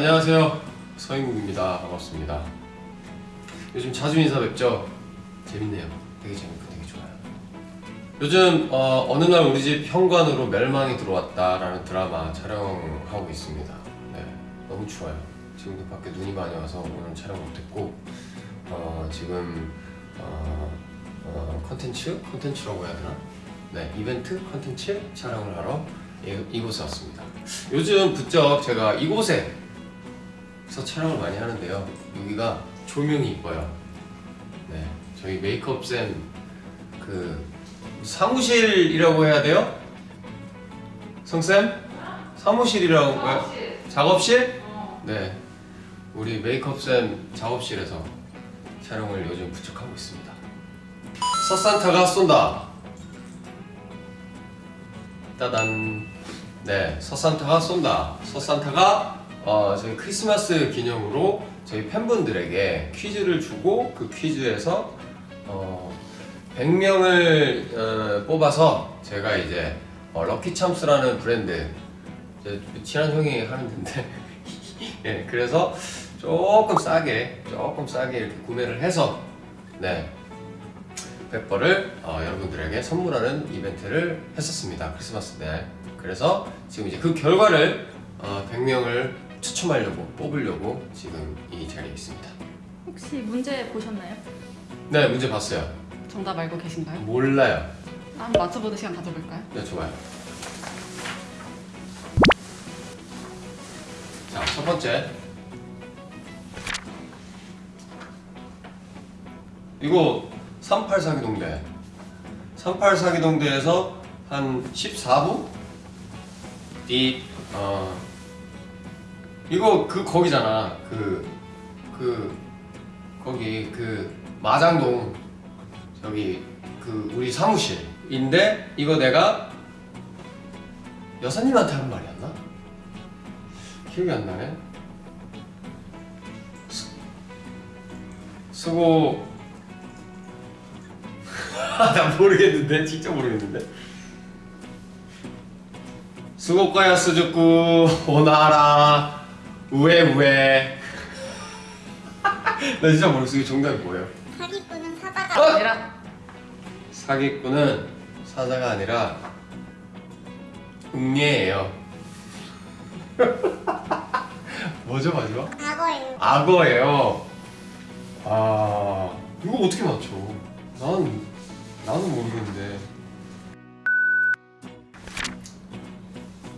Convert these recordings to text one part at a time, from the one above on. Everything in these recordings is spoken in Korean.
안녕하세요. 서인국입니다. 반갑습니다. 요즘 자주 인사 뵙죠? 재밌네요. 되게 재밌고 되게 좋아요. 요즘 어, 느날 우리 집 현관으로 멸망이 들어왔다 라는 드라마 촬영하고 있습니다. 네, 너무 추워요. 지금도 밖에 눈이 많이 와서 오늘 촬영 못했고 어, 지금 어, 어, 컨텐츠? 컨텐츠라고 해야 되나? 네, 이벤트 컨텐츠 촬영을 하러 이, 이곳에 왔습니다. 요즘 부쩍 제가 이곳에 서 촬영을 많이 하는데요. 여기가 조명이 이뻐요. 네, 저희 메이크업 쌤 그 사무실이라고 해야 돼요? 성쌤? 사무실이라고 해요? 작업실? 네, 우리 메이크업 쌤 작업실에서 촬영을 요즘 부쩍 하고 있습니다. 서산타가 쏜다. 따단. 네, 서산타가 쏜다. 서산타가 어, 저희 크리스마스 기념으로 저희 팬분들에게 퀴즈를 주고 그 퀴즈에서 어, 100명을 어, 뽑아서 제가 이제 어, 럭키참스라는 브랜드 제 친한 형이 하는 데인데 예, 그래서 조금 싸게 조금 싸게 이렇게 구매를 해서 네 페퍼를 어, 여러분들에게 선물하는 이벤트를 했었습니다 크리스마스 때. 그래서 지금 이제 그 결과를 어, 100명을 추첨하려고 뽑으려고 지금 이 자리에 있습니다 혹시 문제 보셨나요? 네 문제 봤어요 정답 알고 계신가요? 몰라요 한번 맞춰보는 시간 가져볼까요? 네 좋아요 자첫 번째 이거 38 사기동대 38 사기동대에서 한 14부? 이 어, 이거 그 거기잖아. 그그 거기 그 마장동 저기 그 우리 사무실인데 이거 내가 여사님한테 한 말이었나? 기억이 안 나네. 수, 수고. 나 모르겠는데 진짜 모르겠는데. 수고과야 스즈쿠 오나라 우에 우에 나 진짜 모르겠어. 정답이 뭐예요? 사기꾼은 어? 사자가 아니라. 사기꾼은 사자가 아니라 응애예요. 뭐죠 마지막? 악어예요. 악어예요. 아 이거 어떻게 맞춰? 난 나는 모르겠는데.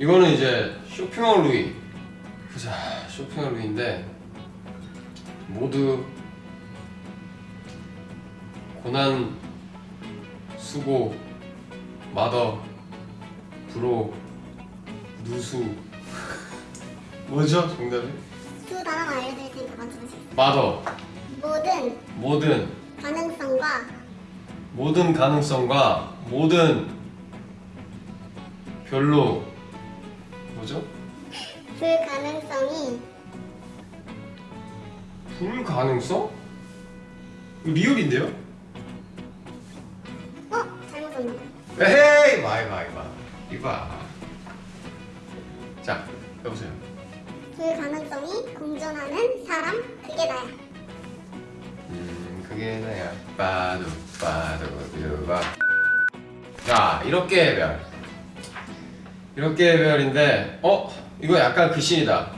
이거는 이제 쇼핑몰 루이. 보자 쇼핑몰 루이인데 모두 고난 수고 마더 불호 누수 뭐죠 정답이? 두 단어만 알려드릴 테니까 맞춰보세요. 마더 모든 모든 가능성과 모든 가능성과 모든 별로 뭐죠? 불가능성이 불가능성? 리얼인데요? 어? 잘못 썼나? 에헤이 마 이봐 이봐 이봐 자 여보세요 불가능성이 공존하는 사람 그게 나야. 음 그게 나야 빠두 빠두 유바 자 이렇게 해별 이렇게 해별인데 어? 이거 약간 그 씬이다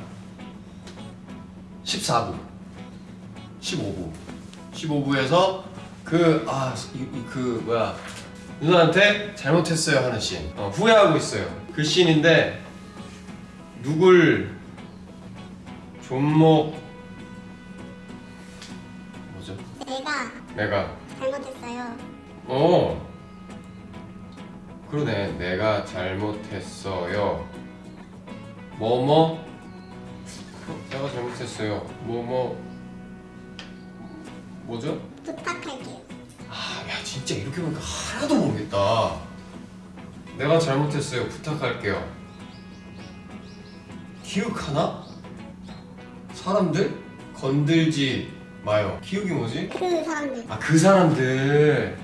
14부 15부 15부에서 그, 아, 그, 뭐야. 누나한테 잘못했어요 하는 씬. 어, 후회하고 있어요. 그 씬인데, 누굴, 존목, 뭐죠? 내가 내가, 잘못했어요. 어. 그러네. 내가 잘못했어요. 뭐뭐? 내가 잘못했어요. 뭐뭐? 뭐죠? 부탁할게요. 아, 야 진짜 이렇게 보니까 하나도 모르겠다. 내가 잘못했어요. 부탁할게요. 기억하나? 사람들 건들지 마요. 기억이 뭐지? 그 사람들. 아 그 사람들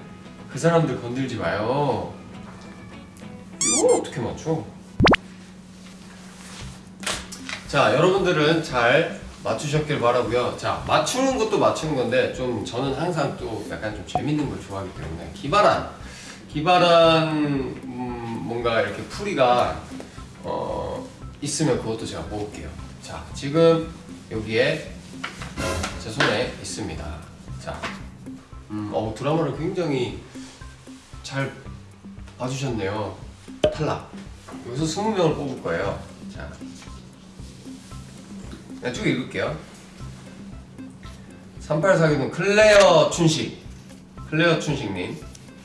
그 사람들 건들지 마요. 이걸 어떻게 맞춰? 자 여러분들은 잘 맞추셨길 바라고요. 자 맞추는 것도 맞추는 건데 좀 저는 항상 또 약간 좀 재밌는 걸 좋아하기 때문에 기발한 기발한 음, 뭔가 이렇게 풀이가 어, 있으면 그것도 제가 모을게요. 자 지금 여기에 제 손에 있습니다. 자, 음, 어, 드라마를 굉장히 잘 봐주셨네요. 탈락. 여기서 20명을 뽑을 거예요. 자, 그냥 쭉 읽을게요. 3842는 클레어 춘식. 클레어 춘식님.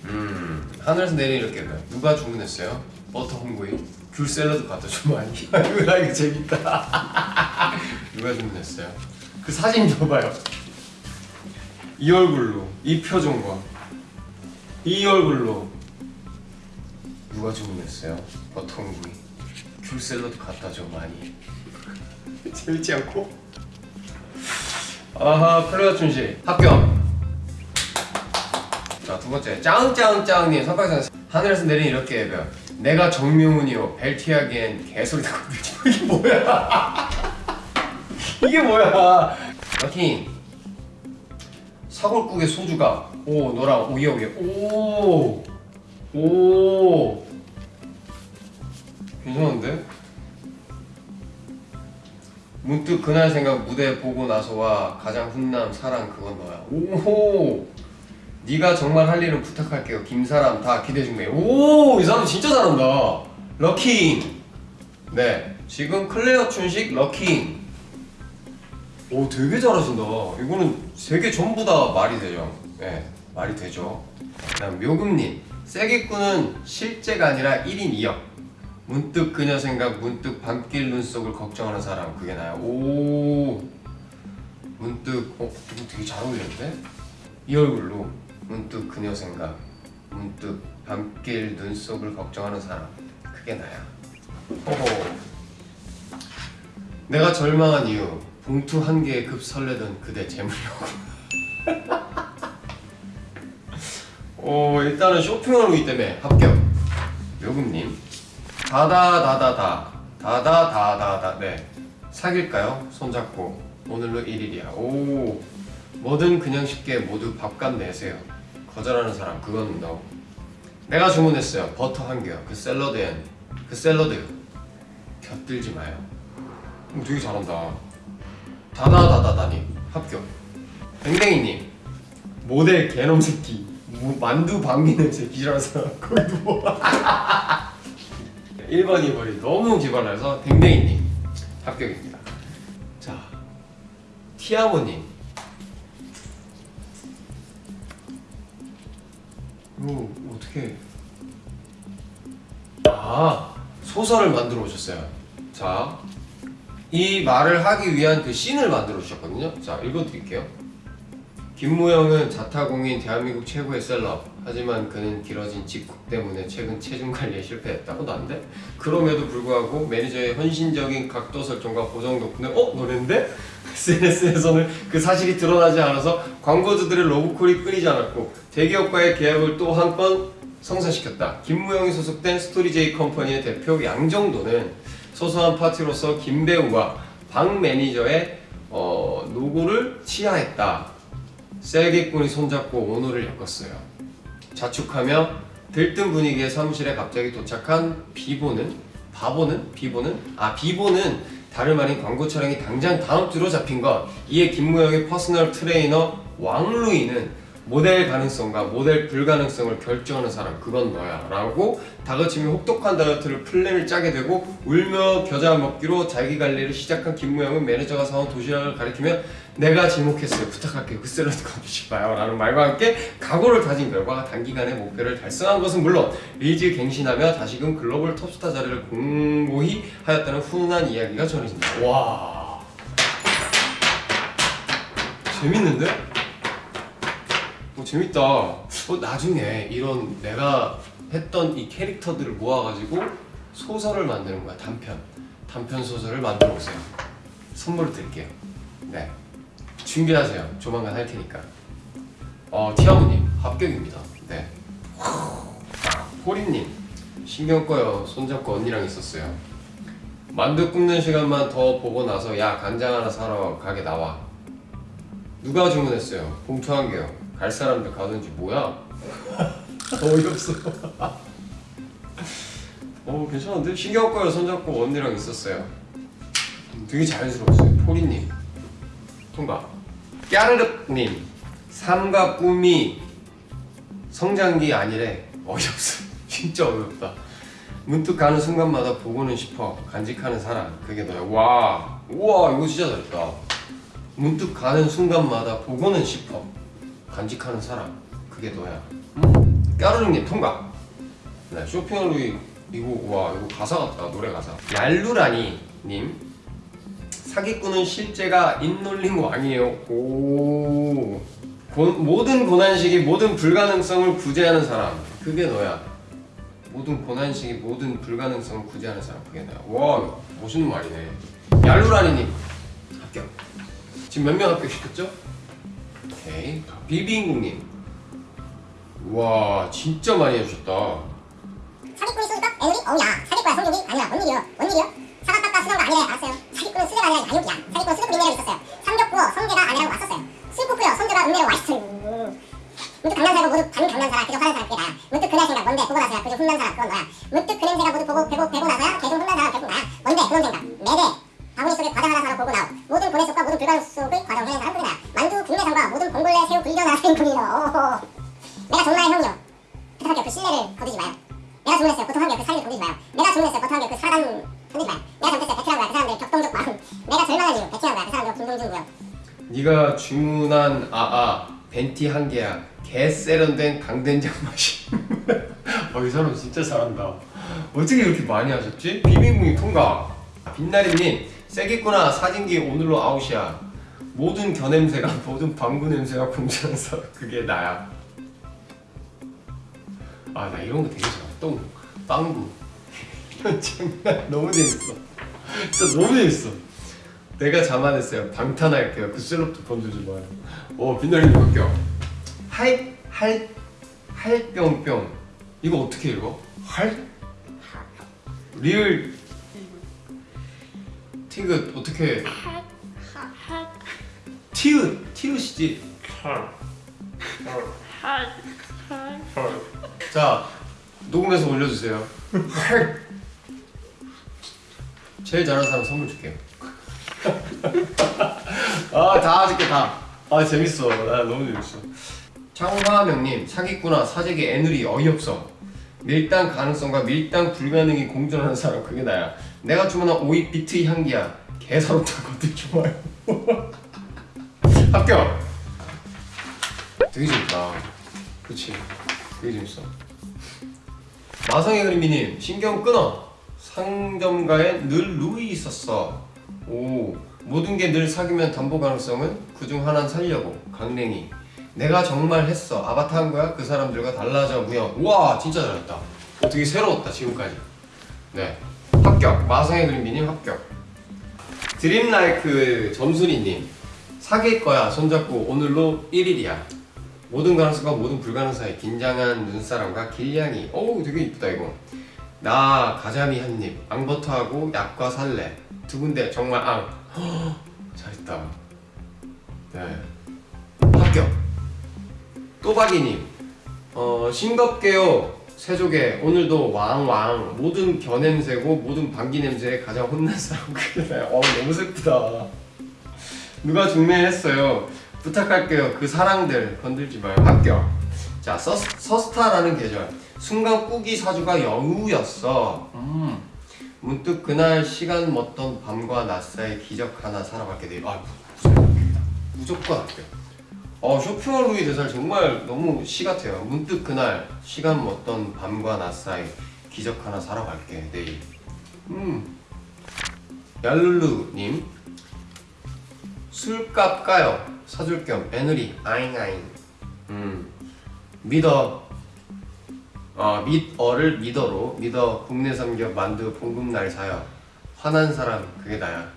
음, 하늘에서 내린 이렇게. 누가 주문했어요? 버터 홈구이. 귤 샐러드 갖다 주면 아니. 이거 재밌다. 누가 주문했어요? 그 사진 줘봐요. 이 얼굴로, 이 표정과 이 얼굴로 누가 주문했어요? 버터 홈구이. 귤 샐러드 갖다 줘 많이. 재밌지 않고? 아하 클레어 춘식 합격. 자 두 번째 짱짱짱님 선박상 하늘에서 내린 이렇게 해요. 내가 정명훈이요 벨티하기엔 개소리 마. 이게 뭐야? 이게 뭐야? 럭킹 사골국에 소주가 오 너랑 오예 오예 오오 괜찮은데? 문득 그날 생각 무대 보고 나서와 가장 훈남 사랑 그건 너야. 오호. 네가 정말 할 일은 부탁할게요. 김사람 다 기대 중이에요 오이 사람 진짜 잘한다. 럭킹 네. 지금 클레어 춘식 럭킹 오 되게 잘하신다. 이거는 세개 전부 다 말이 되죠. 네 말이 되죠. 그다음 묘금님. 셀기꾼은 실제가 아니라 1인 2역 문득 그녀 생각 문득 밤길 눈속을 걱정하는 사람 그게 나야. 오. 문득 어 되게 잘 어울리는데? 이 얼굴로 문득 그녀 생각 문득 밤길 눈속을 걱정하는 사람 그게 나야. 호호. 내가 절망한 이유 봉투 한 개에 급 설레던 그대 재물이라고. 오 일단은 쇼핑을 오기 때문에 합격. 요금님 다다다다다. 다다다다다. 네. 사귈까요? 손잡고. 오늘로 1일이야. 오. 뭐든 그냥 쉽게 모두 밥값 내세요. 거절하는 사람 그건 너 내가 주문했어요. 버터 한 개요. 그 샐러드엔 그 샐러드. 곁들지 마요. 음, 되게 잘한다. 다다다다다님. 합격. 뱅뱅이님. 모델 개놈 새끼. 뭐, 만두 방귀는 새끼라는 사람. 거기 누워 1번 2번이 너무 기발해서 댕댕이님 합격입니다. 자 티아모님. 이거 어떻게? 아 소설을 만들어 오셨어요. 자 이 말을 하기 위한 그 씬을 만들어 주셨거든요. 자 읽어드릴게요. 김무영은 자타공인 대한민국 최고의 셀럽 하지만 그는 길어진 직국 때문에 최근 체중 관리에 실패했다고 난데 그럼에도 불구하고 매니저의 헌신적인 각도 설정과 보정 덕분에 어? 너랜데? SNS에서는 그 사실이 드러나지 않아서 광고주들의 러브콜이 끊이지 않았고 대기업과의 계약을 또 한 건 성사시켰다 김무영이 소속된 스토리제이 컴퍼니의 대표 양정도는 소소한 파티로서 김배우와 박 매니저의 어, 노고를 치하했다 셀기꾼이 손잡고 오노를 엮었어요. 자축하며 들뜬 분위기의 사무실에 갑자기 도착한 비보는 바보는 비보는? 아 비보는 다름 아닌 광고 촬영이 당장 다음 주로 잡힌 것 이에 김무영의 personal trainer 왕루이는 모델 가능성과 모델 불가능성을 결정하는 사람 그건 너야 라고 다그치며 혹독한 다이어트를 플랜을 짜게 되고 울며 겨자 먹기로 자기 관리를 시작한 김무영은 매니저가 사온 도시락을 가리키며 내가 지목했어요 부탁할게요 그 샐러드 건드지 마요 라는 말과 함께 각오를 다진 결과 단기간에 목표를 달성한 것은 물론 리즈 갱신하며 다시금 글로벌 톱스타 자리를 공고히 하였다는 훈훈한 이야기가 전해진다 와 재밌는데? 어, 재밌다. 어, 나중에 이런 내가 했던 이 캐릭터들을 모아가지고 소설을 만드는 거야. 단편. 단편 소설을 만들어 오세요. 선물을 드릴게요. 네. 준비하세요. 조만간 할 테니까. 어, 티아무님 합격입니다. 네. 호리님 신경 꺼요. 손잡고 언니랑 있었어요. 만두 굽는 시간만 더 보고 나서 야 간장 하나 사러 가게 나와. 누가 주문했어요? 봉투 한 개요. 갈 사람들 가든지 뭐야? 어이없어. 어 괜찮은데 신경 꺼요. 손잡고 언니랑 있었어요. 되게 자연스러웠어요. 포리님 통과. 까르륵님 삶과 꿈이 성장기 아니래. 어이없어. 진짜 어이없다. 문득 가는 순간마다 보고는 싶어. 간직하는 사람. 그게 너야. 와. 우와 이거 진짜 잘했다. 문득 가는 순간마다 보고는 싶어. 간직하는 사람. 그게 너야. 음. 까르륵님 통과. 네, 쇼핑하루 이거 와 이거 가사 같다 노래 가사. 얄루라니 님 사기꾼은 실제가 인놀림 왕이에요. 오. 고, 모든 고난식이 모든 불가능성을 구제하는 사람. 그게 너야. 모든 고난식이 모든 불가능성을 구제하는 사람. 그게 너야. 와, 멋있는 말이네. 얄루라니님 합격. 지금 몇 명 합격시켰죠? 오케이. 비비인국님. 와, 진짜 많이 해주셨다. 사기꾼이 쏘니까 애들이 어우야 사기꾼야 성격이 아니라 뭔 일이요 뭔 일이요 쓰던 거 아니래 알았어요? 사기꾼은 수제가 아니라 야욕이야. 사기꾼은 수제도 민내로 있었어요. 삼겹 구워 성재가 아내라고 왔었어요. 끓여 성재가 은내로 와있어요 문득 강남사고 모두 반 강남사라 그저 화난 사람 그게 나야 문득 그날 생각 뭔데? 보고 나서야 그저 훈난 사람 그건 너야? 문득 그 냄새가 모두 보고 배고 배고 나서야 개중 훈난 사람 결국 나야? 뭔데? 그런 생각. 매대. 바구니 속에 과자 하나 사러 보고 나오 모든 고뇌 속과 모든 불가능 속을 과정 해낸 사람 그게 나야 만두 국내산과 모든 봉골레 새우 불견 생분이로 내가 정말 형이요. 부탁할게요 그 신뢰를 거두지 마요. 내가 주문했어요. 보통 한개그 사기를 건드지 마요. 내가 주문했어요. 보통 한개그 사람 건드지 마요 내가 잘못했어요 베트남 거야. 그 사람들 격동적 마음. 내가 절망한 이유 베트남 거야. 그 사람들 김동준 구요 네가 주문한 아아 벤티 한 개야. 개 세련된 강된장 맛이. 어이 사람 진짜 잘한다. 어떻게 이렇게 많이 하셨지? 비빔국이 통과. 빛나리님 세겠구나. 사진기 오늘로 아웃이야. 모든 겨냄새가 모든 방구 냄새가 사람 그게 나야. 아 나 이런 거 되게 좋아 똥 빵구 장난 너무 재밌어 진짜 너무 재밌어 내가 자만했어요. 방탄할게요. 그 셀럽도 마요. 어, 빛나리님 합격. 할, 할, 할뿅뿅. 이거 어떻게 읽어? 할? 리을 티귿 어떻게 티읕 티읕이지 자 녹음해서 올려주세요 할 제일 잘하는 사람 선물 줄게요. 아다 줄게 다아 재밌어. 나 너무 재밌어. 창화명님 사기꾼아 사재기 애누리 어이없어. 밀당 가능성과 밀당 불가능이 공존하는 사람 그게 나야. 내가 주문한 오이 비트 향기야. 개서럽다 것들 좋아요. 합격! 되게 재밌다. 그치? 되게 재밌어. 마성의 그림이님 신경 끊어 상점가에 늘 루이 있었어. 오 모든 게 늘 사귀면 담보 가능성은 그중 하나는 살려고. 강냉이. 내가 정말 했어. 아바타 한 거야? 그 사람들과 달라져. 무형 우와 진짜 잘했다. 어, 되게 새로웠다 지금까지. 네. 합격. 마성의 그림비님 합격. 드림라이크 점순이님. 사귈 거야. 손잡고 오늘로 1일이야. 모든 가능성과 모든 불가능 사이 긴장한 눈사람과 길냥이. 어우 되게 이쁘다 이거 나 가자미 한 입 앙버터하고 약과 살래 두 군데 정말 앙. 허, 잘했다. 네. 합격. 또박이님. 어 싱겁게요. 세조개 오늘도 왕왕. 모든 겨냄새고 모든 방귀 냄새에 가장 혼난 사람. 나야 어 너무 슬프다. 누가 중매했어요? 부탁할게요. 그 사랑들 건들지 마요. 합격 자 서, 서스타라는 계절 순간 꾸기 사주가 여우였어 음. 문득 그날 시간 먹던 밤과 낮 사이 기적 하나 살아가게 돼. 아 무조건 무조건 합격. 어 쇼핑몰 루이 대살 정말 너무 시 같아요. 문득 그날 시간 먹던 밤과 낮 사이 기적 하나 살아갈게 내일. 음 얄룰루님 술값 까요 사줄 겸 애누리 아잉아잉. 음 믿어. 어, 믿어를 믿어로 믿어 국내 삼겹 만두 봉급날 사요. 화난 사람 그게 나야.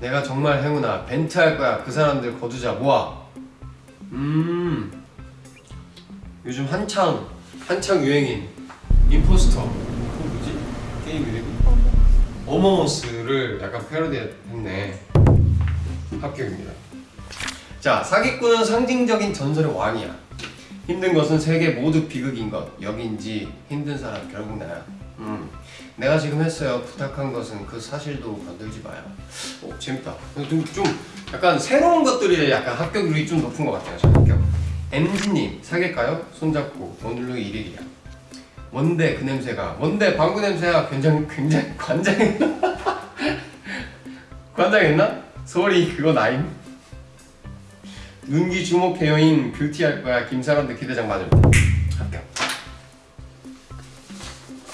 내가 정말 행운아 벤트 할 거야. 그 사람들 거두자. 모아. 음. 요즘 한창 한창 유행인 임포스터. 그거 뭐지? 게임 이름이? 어머머스를 약간 패러디했네. 합격입니다. 자 사기꾼은 상징적인 전설의 왕이야 힘든 것은 세계 모두 비극인 것. 여긴지 힘든 사람 결국 나야. 음. 내가 지금 했어요. 부탁한 것은 그 사실도 건들지 마요. 오 재밌다. 좀, 좀 약간 새로운 것들이 약간 합격률이 좀 높은 것 같아요 저 합격. MG님 사귈까요? 손잡고 오늘로 1일이야. 뭔데 그 냄새가? 뭔데 방구 냄새가 굉장히 굉장히 관장했나? 관장했나? 소리 그거 나임 눈기 주목해요인 뷰티 할 거야 김사람들 기대장 맞음 합격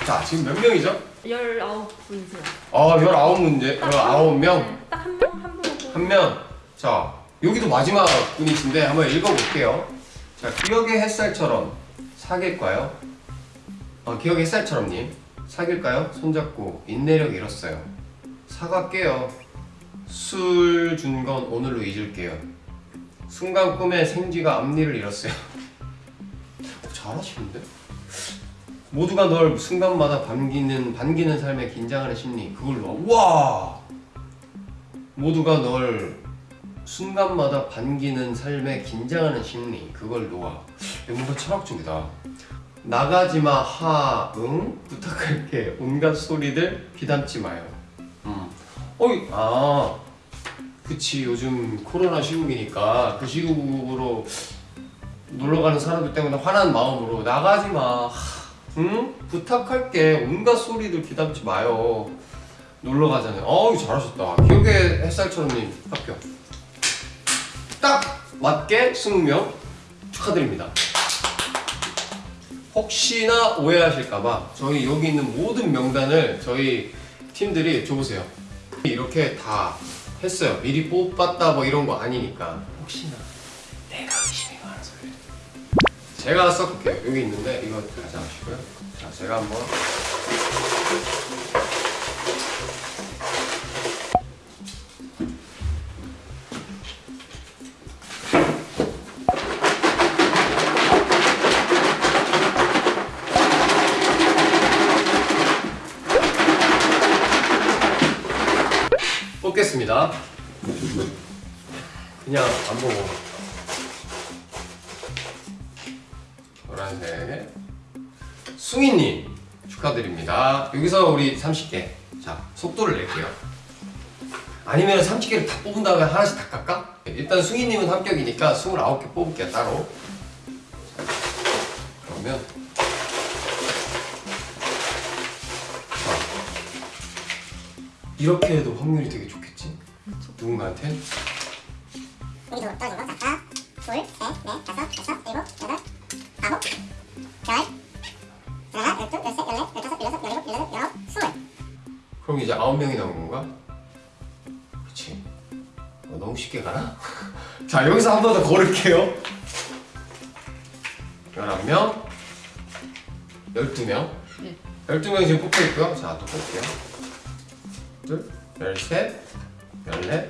자 지금 몇 명이죠? 19분이세요. 아 19문제 19명 딱 한 명, 한 분. 한 명. 자, 여기도 마지막 분이신데 한번 읽어볼게요. 자, 기억의 햇살처럼 사귈까요? 어, 기억의 햇살처럼님 사귈까요? 손잡고 인내력 잃었어요. 사갈게요. 술 준 건 오늘로 잊을게요. 순간 꿈에 생쥐가 앞니를 잃었어요. 어, 잘하시는데? 모두가 널 순간마다 반기는 반기는 삶에 긴장하는 심리 그걸로. 와. 모두가 널 순간마다 반기는 삶에 긴장하는 심리 그걸 놓아 뭔가 철학적이다. 나가지마 하응? 부탁할게. 온갖 소리들 귀담지 마요. 음. 어이 아 그치 요즘 코로나 시국이니까 그 시국으로 놀러가는 사람들 때문에 화난 마음으로 나가지마 하, 응 부탁할게 온갖 소리들 귀담지 마요 놀러 가자네. 어우 잘하셨다. 기억의 햇살처럼님 합격. 딱 맞게 20명 축하드립니다. 혹시나 오해하실까봐 저희 여기 있는 모든 명단을 저희 팀들이 줘보세요. 이렇게 다 했어요. 미리 뽑았다 뭐 이런 거 아니니까 혹시나 내가 의심이 많아서 그래. 제가 섞을게요. 여기 있는데 이거 가져가시고요. 자, 제가 한번 보고 노란색 숭이님 축하드립니다. 여기서 우리 30개 자 속도를 낼게요. 아니면 30개를 다 뽑은 다음에 하나씩 다 깎아? 일단 숭이님은 합격이니까 29개 뽑을게요 따로 자, 그러면 자, 이렇게 해도 확률이 되게 좋겠지? 누군가한테 여기도 떨어진 거 자, 둘, 셋, 넷, 다섯, 여섯, 일곱, 여덟, 아홉, 열, 하나, 열둘, 열셋, 열넷, 열다섯, 열여섯, 열일곱, 열여덟, 열아홉, 스물. 그럼 이제 아홉 명이 나온 건가? 그치 어, 너무 쉽게 가나? 자 여기서 한 번더 걸을게요 11명 12명 네. 12명 지금 뽑혀 있고요 자 또 볼게요 둘, 열셋, 열넷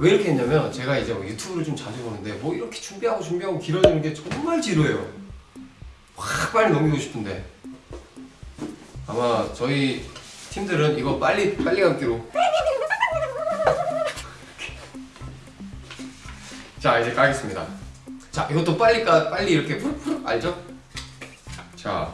왜 이렇게 했냐면 제가 이제 뭐 유튜브를 좀 자주 보는데 뭐 이렇게 준비하고 준비하고 길어지는 게 정말 지루해요. 확 빨리 넘기고 싶은데 아마 저희 팀들은 이거 빨리 빨리 감기로 자 이제 까겠습니다. 자 이것도 빨리 까 빨리 이렇게 푸르푸르 알죠? 자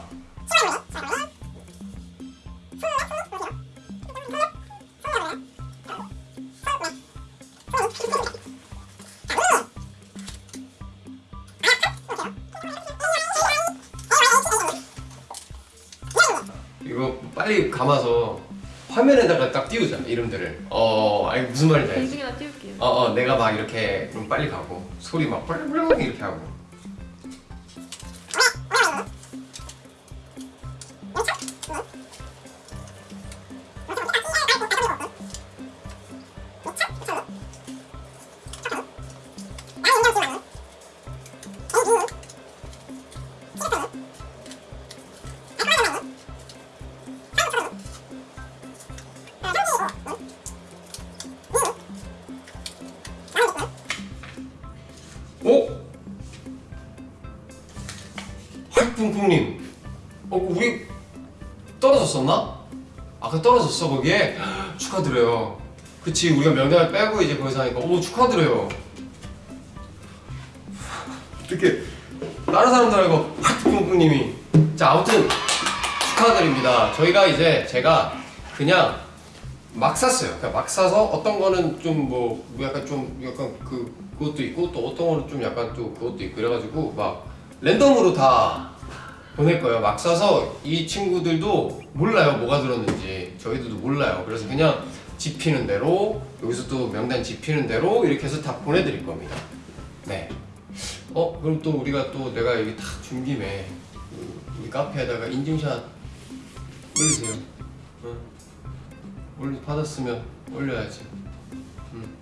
감아서 화면에다가 딱 띄우자 이름들을. 어 아니 무슨 말인지 알지? 공중에다 띄울게요. 어, 어, 내가 막 이렇게 그럼 빨리 가고 소리 막 뻘뻘 이렇게 하고. 떨어졌었나? 아까 떨어졌어 거기에? 축하드려요. 그치 우리가 명단을 빼고 이제 거기서 하니까 오 축하드려요. 어떻게 다른 사람들 알고 쿵쿵님이. 자 아무튼 축하드립니다. 저희가 이제 제가 그냥 막 샀어요. 그냥 막 사서 어떤 거는 좀 뭐 약간 좀 약간 그 그것도 있고 또 어떤 거는 좀 약간 또 그것도 있고 그래가지고 막 랜덤으로 다 보낼 거예요. 막 사서 이 친구들도 몰라요 뭐가 들었는지 저희들도 몰라요. 그래서 그냥 집히는 대로 여기서 또 명단 집히는 대로 이렇게 해서 다 보내드릴 겁니다. 네. 어 그럼 또 우리가 또 내가 여기 탁 준 김에 그 우리 카페에다가 인증샷 올리세요. 응. 올리 받았으면 올려야지. 음.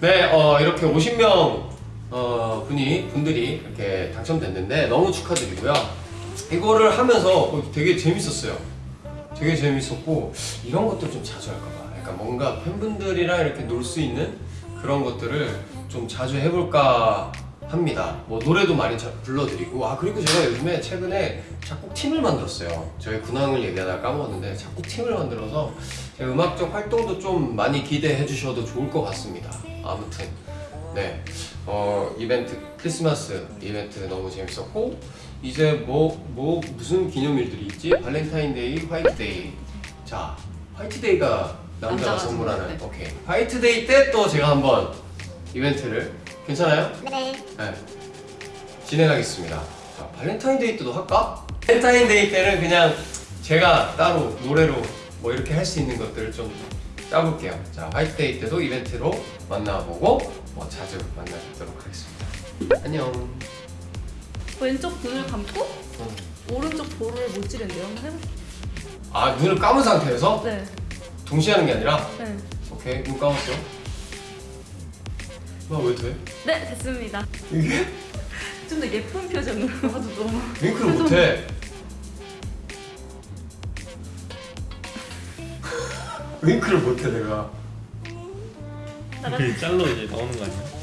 네, 어, 이렇게 50명 어, 분이 분들이 이렇게 당첨됐는데 너무 축하드리고요. 이거를 하면서 어, 되게 재밌었어요. 되게 재밌었고 이런 것들 좀 자주 할까봐. 약간 뭔가 팬분들이랑 이렇게 놀 수 있는 그런 것들을 좀 자주 해볼까 합니다. 뭐 노래도 많이 자- 불러드리고 아 그리고 제가 요즘에 최근에 작곡 팀을 만들었어요. 저희 근황을 얘기하다가 까먹었는데 작곡 팀을 만들어서 제 음악적 활동도 좀 많이 기대해 주셔도 좋을 것 같습니다. 아무튼 네 어, 이벤트 크리스마스 이벤트 너무 재밌었고 이제 뭐 뭐 무슨 기념일들이 있지? 발렌타인데이, 화이트데이. 자 화이트데이가 남자가 선물하는 선물, 네. 오케이 화이트데이 때 또 제가 한번 이벤트를 괜찮아요? 네. 네. 진행하겠습니다. 자, 발렌타인데이 때도 할까? 발렌타인데이 때는 그냥 제가 따로 노래로 뭐 이렇게 할 수 있는 것들을 좀 짜볼게요. 자, 화이트데이 때도 이벤트로 만나보고 뭐 자주 만나뵙도록 하겠습니다. 안녕. 왼쪽 눈을 감고 음. 오른쪽 볼을 못 찌른대요. 한번 해볼게요. 아, 눈을 감은 상태에서 네. 동시에 하는 게 아니라 네. 오케이, 눈 감았어. 나왜 돼? 네, 됐습니다. 이게? 좀 더 예쁜 표정으로 하도 너무. 윙크를 못해. 윙크를 못해 내가. 잘로 이제 나오는 거 아니야?